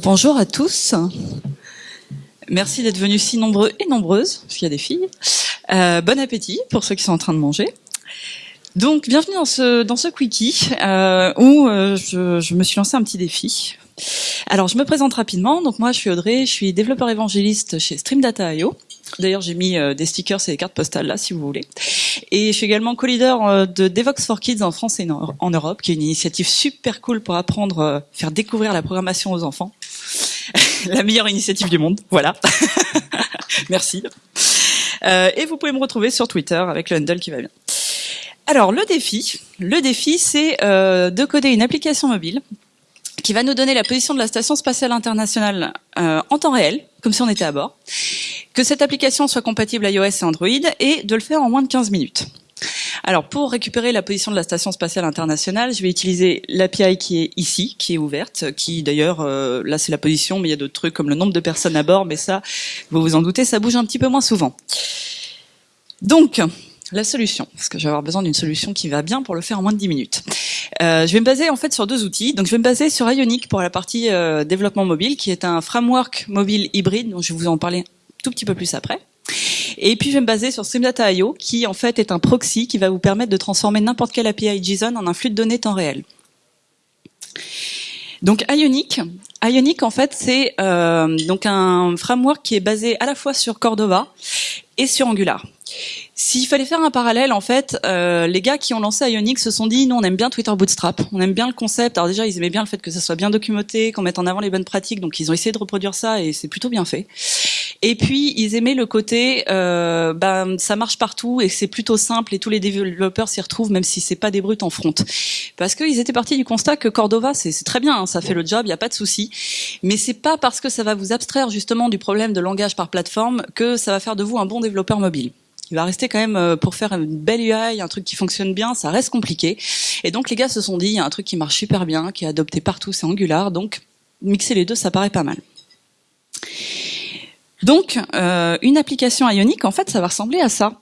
Bonjour à tous. Merci d'être venus si nombreux et nombreuses, parce qu'il y a des filles. Euh, bon appétit pour ceux qui sont en train de manger. Donc, bienvenue dans ce dans ce quickie euh, où euh, je, me suis lancé un petit défi. Alors, je me présente rapidement. Donc, moi, je suis Audrey, je suis développeur évangéliste chez Streamdata.io. D'ailleurs, j'ai mis des stickers et des cartes postales là, si vous voulez. Et je suis également co-leader euh, de Devox for Kids en France et en Europe, qui est une initiative super cool pour apprendre, euh, faire découvrir la programmation aux enfants. la meilleure initiative du monde, voilà. Merci. et vous pouvez me retrouver sur Twitter avec le handle qui va bien. Alors le défi, le défi, c'est de coder une application mobile qui va nous donner la position de la station spatiale internationale en temps réel, comme si on était à bord, que cette application soit compatible iOS et Android et de le faire en moins de 15 minutes. Alors pour récupérer la position de la station spatiale internationale, je vais utiliser l'API qui est ici, qui est ouverte, qui d'ailleurs, euh, là c'est la position, mais il y a d'autres trucs comme le nombre de personnes à bord, mais ça, vous vous en doutez, ça bouge un petit peu moins souvent. Donc, la solution, parce que je vais avoir besoin d'une solution qui va bien pour le faire en moins de 10 minutes. Euh, je vais me baser en fait sur deux outils. Donc je vais me baser sur Ionic pour la partie euh, développement mobile, qui est un framework mobile hybride, dont je vais vous en parler tout petit peu plus après. Et puis je vais me baser sur Streamdata.io, qui en fait est un proxy qui va vous permettre de transformer n'importe quelle API JSON en un flux de données temps réel. Donc Ionic, Ionic en fait c'est euh, donc un framework qui est basé à la fois sur Cordova et sur Angular. S'il fallait faire un parallèle, en fait, euh, les gars qui ont lancé Ionic se sont dit, nous, on aime bien Twitter Bootstrap, on aime bien le concept. Alors déjà, ils aimaient bien le fait que ça soit bien documenté, qu'on mette en avant les bonnes pratiques, donc ils ont essayé de reproduire ça et c'est plutôt bien fait. Et puis, ils aimaient le côté, euh, ben, ça marche partout et c'est plutôt simple et tous les développeurs s'y retrouvent, même si c'est pas des brutes en front. Parce qu'ils étaient partis du constat que Cordova, c'est très bien, hein, ça fait le job, il n'y a pas de souci. Mais c'est pas parce que ça va vous abstraire justement du problème de langage par plateforme que ça va faire de vous un bon développeur mobile il va rester quand même euh, pour faire une belle UI, un truc qui fonctionne bien, ça reste compliqué. Et donc les gars se sont dit, il y a un truc qui marche super bien, qui est adopté partout, c'est Angular, donc mixer les deux, ça paraît pas mal. Donc, euh, une application Ionic, en fait, ça va ressembler à ça.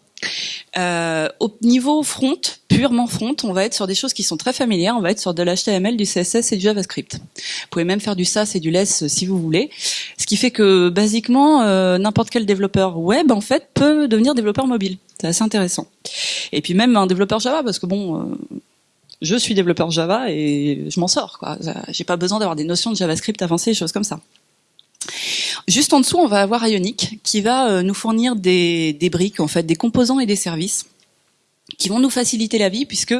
Euh, au niveau front, purement front, on va être sur des choses qui sont très familières. On va être sur de l'HTML, du CSS et du JavaScript. Vous pouvez même faire du SAS et du LESS si vous voulez. Ce qui fait que, basiquement, euh, n'importe quel développeur web, en fait, peut devenir développeur mobile. C'est assez intéressant. Et puis même un développeur Java, parce que bon, je suis développeur Java et je m'en sors. Quoi. J'ai pas besoin d'avoir des notions de JavaScript avancées, choses comme ça. Juste en dessous, on va avoir Ionic qui va euh, nous fournir des, briques, en fait, des composants et des services qui vont nous faciliter la vie puisque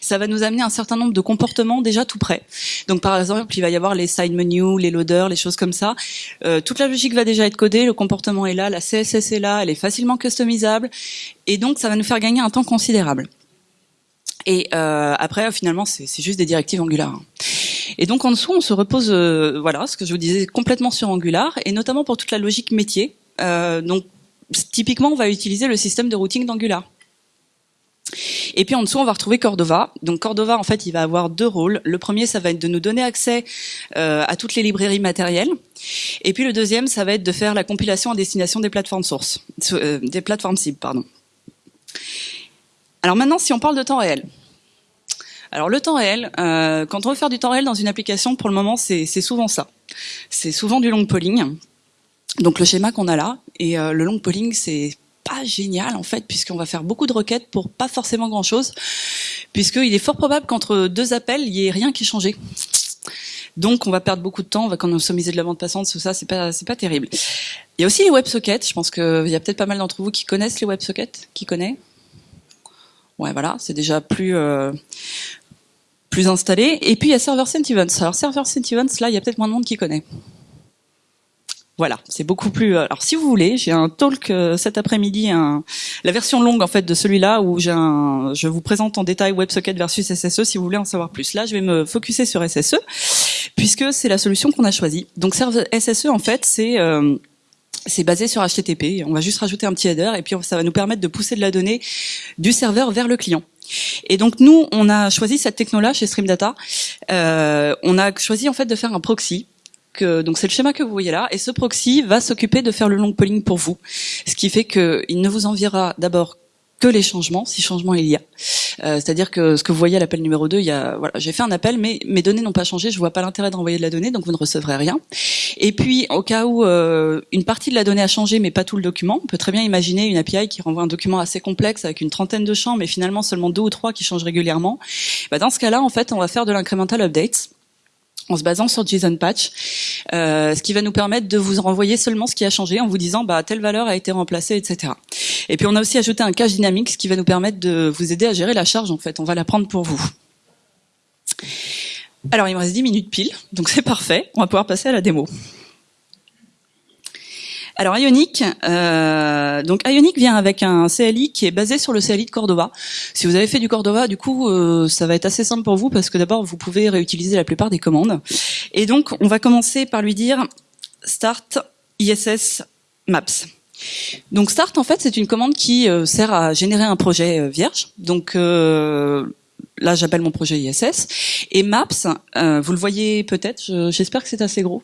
ça va nous amener un certain nombre de comportements déjà tout prêts. Donc par exemple, il va y avoir les side menus, les loaders, les choses comme ça. Euh, toute la logique va déjà être codée, le comportement est là, la CSS est là, elle est facilement customisable et donc ça va nous faire gagner un temps considérable. Et euh, après, finalement, c'est juste des directives Angular. Hein. Et donc en dessous, on se repose, euh, voilà, ce que je vous disais, complètement sur Angular, et notamment pour toute la logique métier. Euh, donc typiquement, on va utiliser le système de routing d'Angular. Et puis en dessous, on va retrouver Cordova. Donc Cordova, en fait, il va avoir deux rôles. Le premier, ça va être de nous donner accès euh, à toutes les librairies matérielles. Et puis le deuxième, ça va être de faire la compilation à destination des plateformes sources, euh, des plateformes cibles, pardon. Alors maintenant, si on parle de temps réel. Alors le temps réel, euh, quand on veut faire du temps réel dans une application, pour le moment, c'est souvent ça. C'est souvent du long polling. Donc le schéma qu'on a là, et euh, le long polling, c'est pas génial en fait, puisqu'on va faire beaucoup de requêtes pour pas forcément grand-chose, puisqu'il est fort probable qu'entre deux appels, il y ait rien qui ait changé. Donc on va perdre beaucoup de temps, on va consommiser de la bande passante, tout ça, c'est pas pas terrible. Il y a aussi les WebSockets. Je pense qu'il y a peut-être pas mal d'entre vous qui connaissent les WebSockets, qui connaissent? Ouais, voilà, c'est déjà plus euh, plus installé. Et puis il y a Server Saint Events. Alors Server Saint Events, là, il y a peut-être moins de monde qui connaît. Voilà, c'est beaucoup plus. Euh, alors, si vous voulez, j'ai un talk euh, cet après-midi, la version longue en fait de celui-là où je vous présente en détail WebSocket versus SSE si vous voulez en savoir plus. Là, je vais me focuser sur SSE puisque c'est la solution qu'on a choisie. Donc, SSE en fait, c'est c'est basé sur HTTP. On va juste rajouter un petit header et puis ça va nous permettre de pousser de la donnée du serveur vers le client. Et donc nous, on a choisi cette techno-là chez Streamdata. Euh, on a choisi en fait de faire un proxy. Que, donc c'est le schéma que vous voyez là, et ce proxy va s'occuper de faire le long polling pour vous, ce qui fait qu'il ne vous enverra d'abord que les changements, si changement il y a. Euh, C'est-à-dire que ce que vous voyez à l'appel numéro 2, il y a, voilà, j'ai fait un appel, mais mes données n'ont pas changé, je vois pas l'intérêt d'envoyer de la donnée, donc vous ne recevrez rien. Et puis, au cas où euh, une partie de la donnée a changé, mais pas tout le document, on peut très bien imaginer une API qui renvoie un document assez complexe avec une trentaine de champs, mais finalement seulement deux ou trois qui changent régulièrement. Bah, dans ce cas-là, en fait, on va faire de l'incremental updates en se basant sur JSON patch, euh, ce qui va nous permettre de vous renvoyer seulement ce qui a changé en vous disant bah telle valeur a été remplacée, etc. Et puis on a aussi ajouté un cache dynamique, ce qui va nous permettre de vous aider à gérer la charge en fait. On va la prendre pour vous. Alors il me reste 10 minutes pile, donc c'est parfait. On va pouvoir passer à la démo. Alors Ionic, euh, donc Ionic vient avec un CLI qui est basé sur le CLI de Cordova. Si vous avez fait du Cordova, du coup, euh, ça va être assez simple pour vous parce que d'abord vous pouvez réutiliser la plupart des commandes. Et donc on va commencer par lui dire start ISS maps. Donc start en fait c'est une commande qui euh, sert à générer un projet vierge. Donc là j'appelle mon projet ISS et Maps, vous le voyez peut-être, j'espère que c'est assez gros.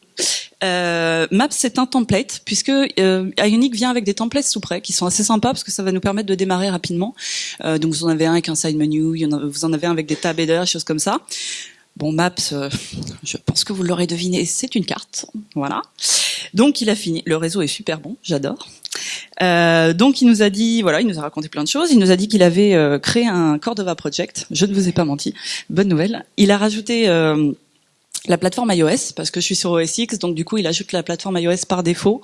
Euh, Maps c'est un template puisque euh, Ionic vient avec des templates sous près qui sont assez sympas parce que ça va nous permettre de démarrer rapidement. Euh, donc vous en avez un avec un side menu, vous en avez un avec des tab headers, choses comme ça. Bon, Maps, euh, je pense que vous l'aurez deviné, c'est une carte. Voilà. Donc il a fini. Le réseau est super bon, j'adore. Euh, donc il nous a dit, voilà, il nous a raconté plein de choses. Il nous a dit qu'il avait euh, créé un Cordova project. Je ne vous ai pas menti. Bonne nouvelle. Il a rajouté euh, la plateforme iOS parce que je suis sur OS X, donc du coup il ajoute la plateforme iOS par défaut.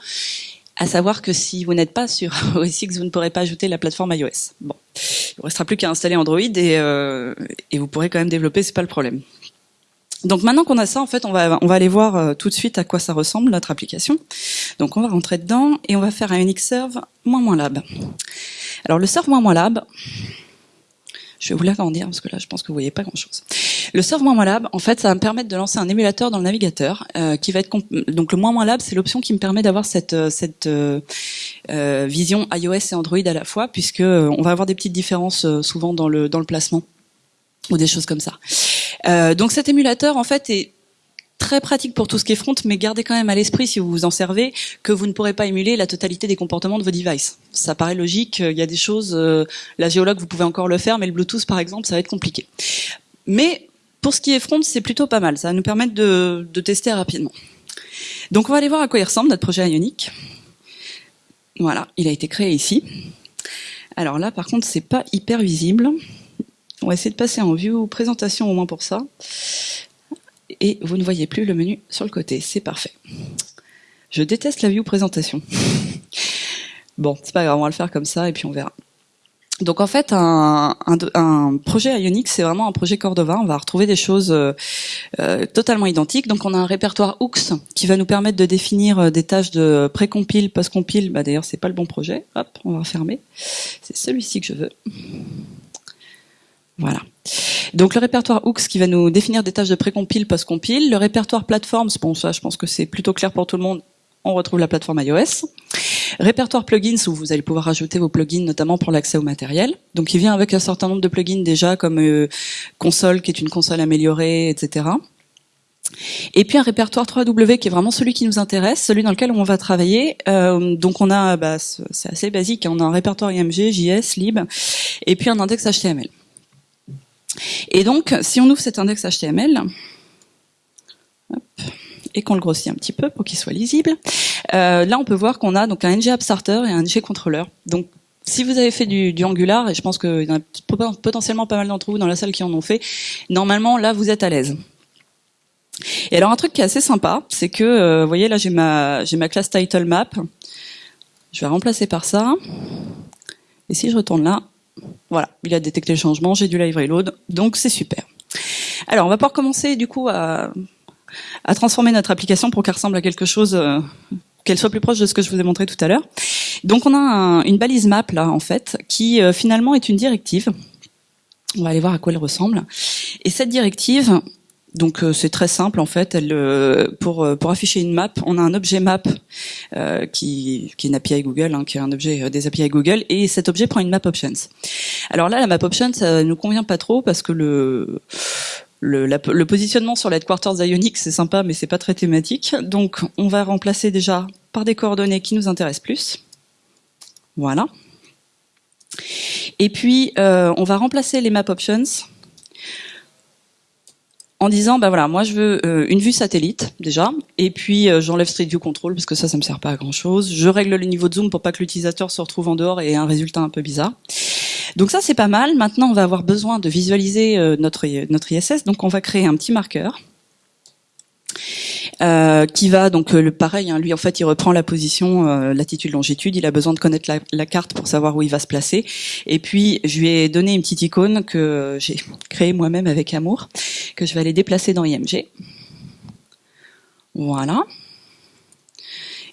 À savoir que si vous n'êtes pas sur OS X, vous ne pourrez pas ajouter la plateforme iOS. Bon, il ne restera plus qu'à installer Android et, euh, et vous pourrez quand même développer, c'est pas le problème. Donc maintenant qu'on a ça, en fait, on va, on va aller voir euh, tout de suite à quoi ça ressemble, notre application. Donc on va rentrer dedans et on va faire un Unix Serve moins moins lab. Alors le Serve moins moins lab, je vais vous l'agrandir parce que là, je pense que vous voyez pas grand-chose. Le Serve moins moins lab, en fait, ça va me permettre de lancer un émulateur dans le navigateur euh, qui va être donc le moins moins lab, c'est l'option qui me permet d'avoir cette euh, euh, euh, vision iOS et Android à la fois, puisque on va avoir des petites différences souvent dans le dans le placement ou des choses comme ça. Donc cet émulateur en fait est très pratique pour tout ce qui est front, mais gardez quand même à l'esprit, si vous vous en servez, que vous ne pourrez pas émuler la totalité des comportements de vos devices. Ça paraît logique, il y a des choses, la géologue, vous pouvez encore le faire, mais le Bluetooth, par exemple, ça va être compliqué. Mais pour ce qui est front, c'est plutôt pas mal, ça va nous permettre de, tester rapidement. Donc on va aller voir à quoi il ressemble, notre projet Ionic. Voilà, il a été créé ici. Alors là, par contre, c'est pas hyper visible. On va essayer de passer en view présentation au moins pour ça. Et vous ne voyez plus le menu sur le côté, c'est parfait. Je déteste la view présentation. bon, c'est pas grave, on va le faire comme ça et puis on verra. Donc en fait, un, projet Ionic, c'est vraiment un projet Cordova. On va retrouver des choses euh, euh, totalement identiques. Donc on a un répertoire Hooks qui va nous permettre de définir euh, des tâches de pré-compile, post-compile. Bah, D'ailleurs, c'est pas le bon projet. Hop, on va refermer. C'est celui-ci que je veux. Voilà. Donc le répertoire Hooks qui va nous définir des tâches de pré-compile, post-compile. Le répertoire Platforms, bon ça je pense que c'est plutôt clair pour tout le monde, on retrouve la plateforme iOS. Répertoire plugins où vous allez pouvoir ajouter vos plugins notamment pour l'accès au matériel. Donc il vient avec un certain nombre de plugins déjà comme euh, console qui est une console améliorée, etc. Et puis un répertoire 3W qui est vraiment celui qui nous intéresse, celui dans lequel on va travailler. Euh, donc on a, bah, c'est assez basique, hein. on a un répertoire IMG, JS, lib, et puis un index HTML. Et donc, si on ouvre cet index HTML, hop, et qu'on le grossit un petit peu pour qu'il soit lisible, euh, là on peut voir qu'on a donc un ng starter et un ng controller. Donc si vous avez fait du, Angular, et je pense qu'il y en a potentiellement pas mal d'entre vous dans la salle qui en ont fait, normalement là vous êtes à l'aise. Et alors un truc qui est assez sympa, c'est que, euh, vous voyez là j'ai ma, j'ai ma classe title map, je vais remplacer par ça, et si je retourne là, voilà, il a détecté le changement, j'ai du live reload, donc c'est super. Alors, on va pouvoir commencer du coup à, à transformer notre application pour qu'elle ressemble à quelque chose, euh, qu'elle soit plus proche de ce que je vous ai montré tout à l'heure. Donc, on a un, une balise map là, en fait, qui euh, finalement est une directive. On va aller voir à quoi elle ressemble. Et cette directive, donc euh, c'est très simple en fait. Pour afficher une map, on a un objet map qui qui est une API Google, hein, qui est un objet des API Google, et cet objet prend une map options. Alors là, la map options, ça nous convient pas trop parce que le le, le positionnement sur l'headquarters d'Ionic, c'est sympa, mais c'est pas très thématique. Donc, on va remplacer déjà par des coordonnées qui nous intéressent plus. Voilà. Et puis, euh, on va remplacer les map options en disant, bah voilà, moi je veux euh, une vue satellite déjà, et puis euh, j'enlève Street View Control parce que ça, ça me sert pas à grand chose. Je règle le niveau de zoom pour pas que l'utilisateur se retrouve en dehors et ait un résultat un peu bizarre. Donc ça, c'est pas mal. Maintenant, on va avoir besoin de visualiser notre, notre ISS, donc on va créer un petit marqueur euh, qui va donc euh, le pareil. Hein, lui, en fait, il reprend la position euh, latitude longitude. Il a besoin de connaître la, la, carte pour savoir où il va se placer. Et puis, je lui ai donné une petite icône que j'ai créée moi-même avec amour, que je vais aller déplacer dans IMG. Voilà.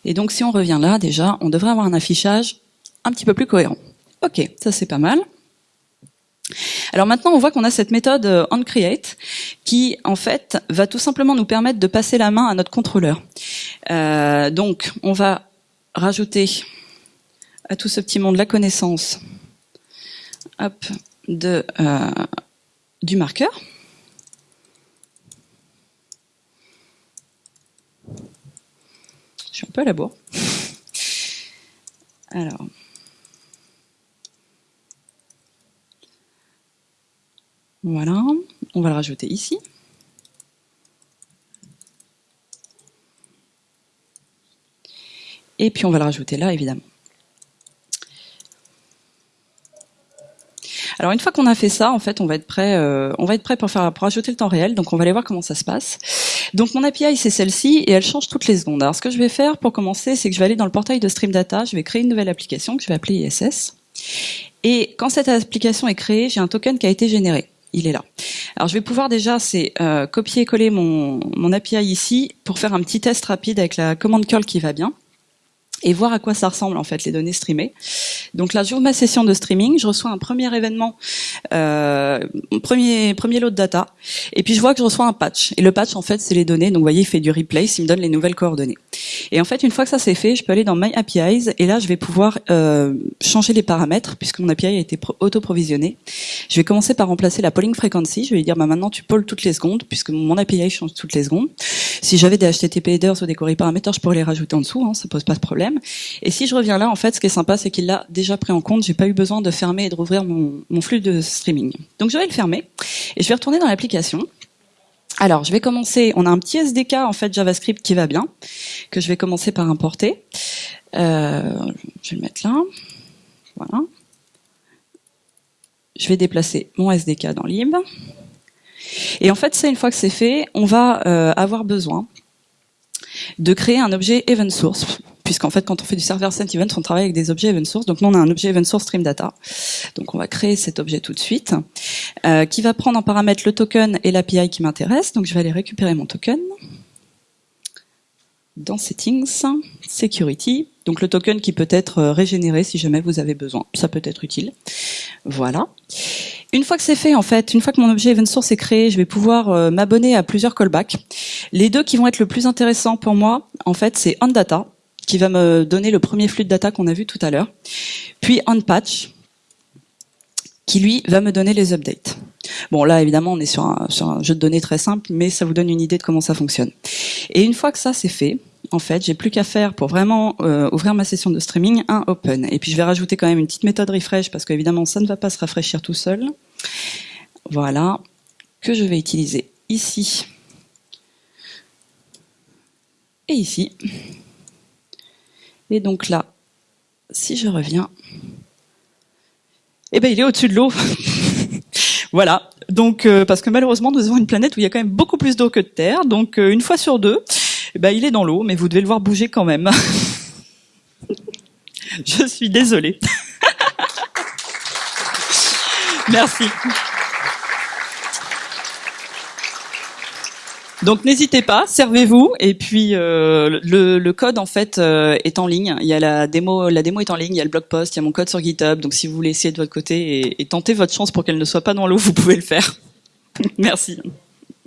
Et donc, si on revient là, déjà, on devrait avoir un affichage un petit peu plus cohérent. Ok, ça c'est pas mal. Alors maintenant, on voit qu'on a cette méthode euh, onCreate qui, en fait, va tout simplement nous permettre de passer la main à notre contrôleur. Euh, donc, on va rajouter à tout ce petit monde la connaissance hop, de, euh, du marqueur. Je suis un peu à la bourre. Alors... Voilà, on va le rajouter ici. Et puis on va le rajouter là, évidemment. Alors une fois qu'on a fait ça, en fait, on va être prêt, euh, pour faire pour rajouter le temps réel. Donc on va aller voir comment ça se passe. Donc mon API c'est celle-ci et elle change toutes les secondes. Alors ce que je vais faire pour commencer, c'est que je vais aller dans le portail de Stream Data, je vais créer une nouvelle application que je vais appeler ISS. Et quand cette application est créée, j'ai un token qui a été généré il est là. Alors je vais pouvoir déjà euh, copier-coller mon, mon API ici pour faire un petit test rapide avec la commande curl qui va bien et voir à quoi ça ressemble en fait les données streamées. Donc là, j'ouvre ma session de streaming, je reçois un premier événement, euh, premier premier lot de data, et puis je vois que je reçois un patch. Et le patch en fait, c'est les données. Donc vous voyez, il fait du replace, il me donne les nouvelles coordonnées. Et en fait, une fois que ça c'est fait, je peux aller dans My APIs et là, je vais pouvoir euh, changer les paramètres puisque mon API a été auto-provisionné. Je vais commencer par remplacer la polling frequency. Je vais lui dire, bah maintenant tu polls toutes les secondes puisque mon API change toutes les secondes. Si j'avais des HTTP headers ou des query paramètres, je pourrais les rajouter en dessous, hein, ça pose pas de problème. Et si je reviens là, en fait, ce qui est sympa, c'est qu'il l'a déjà pris en compte. J'ai pas eu besoin de fermer et de rouvrir mon, flux de streaming. Donc je vais le fermer et je vais retourner dans l'application. Alors, je vais commencer. On a un petit SDK en fait JavaScript qui va bien, que je vais commencer par importer. Euh, je vais le mettre là. Voilà. Je vais déplacer mon SDK dans lib. Et en fait, ça, une fois que c'est fait, on va euh, avoir besoin de créer un objet event source puisqu'en fait, quand on fait du server sent event, on travaille avec des objets event source. Donc, nous, on a un objet event source stream data. Donc, on va créer cet objet tout de suite, euh, qui va prendre en paramètre le token et l'API qui m'intéresse. Donc, je vais aller récupérer mon token dans Settings, Security. Donc, le token qui peut être euh, régénéré si jamais vous avez besoin. Ça peut être utile. Voilà. Une fois que c'est fait, en fait, une fois que mon objet event source est créé, je vais pouvoir euh, m'abonner à plusieurs callbacks. Les deux qui vont être le plus intéressants pour moi, en fait, c'est OnData qui va me donner le premier flux de data qu'on a vu tout à l'heure. Puis onPatch, qui lui va me donner les updates. Bon, là, évidemment, on est sur un, jeu de données très simple, mais ça vous donne une idée de comment ça fonctionne. Et une fois que ça c'est fait, en fait, j'ai plus qu'à faire pour vraiment euh, ouvrir ma session de streaming un open. Et puis je vais rajouter quand même une petite méthode refresh parce qu'évidemment, ça ne va pas se rafraîchir tout seul. Voilà, que je vais utiliser ici et ici. Et donc là, si je reviens, eh ben il est au-dessus de l'eau. voilà. Donc euh, parce que malheureusement nous avons une planète où il y a quand même beaucoup plus d'eau que de terre. Donc euh, une fois sur deux, eh ben il est dans l'eau, mais vous devez le voir bouger quand même. je suis désolée. Merci. Donc n'hésitez pas, servez-vous. Et puis euh, le, code en fait euh, est en ligne. Il y a la démo, la démo est en ligne. Il y a le blog post, il y a mon code sur GitHub. Donc si vous voulez essayer de votre côté et, et tenter votre chance pour qu'elle ne soit pas dans l'eau, vous pouvez le faire. Merci.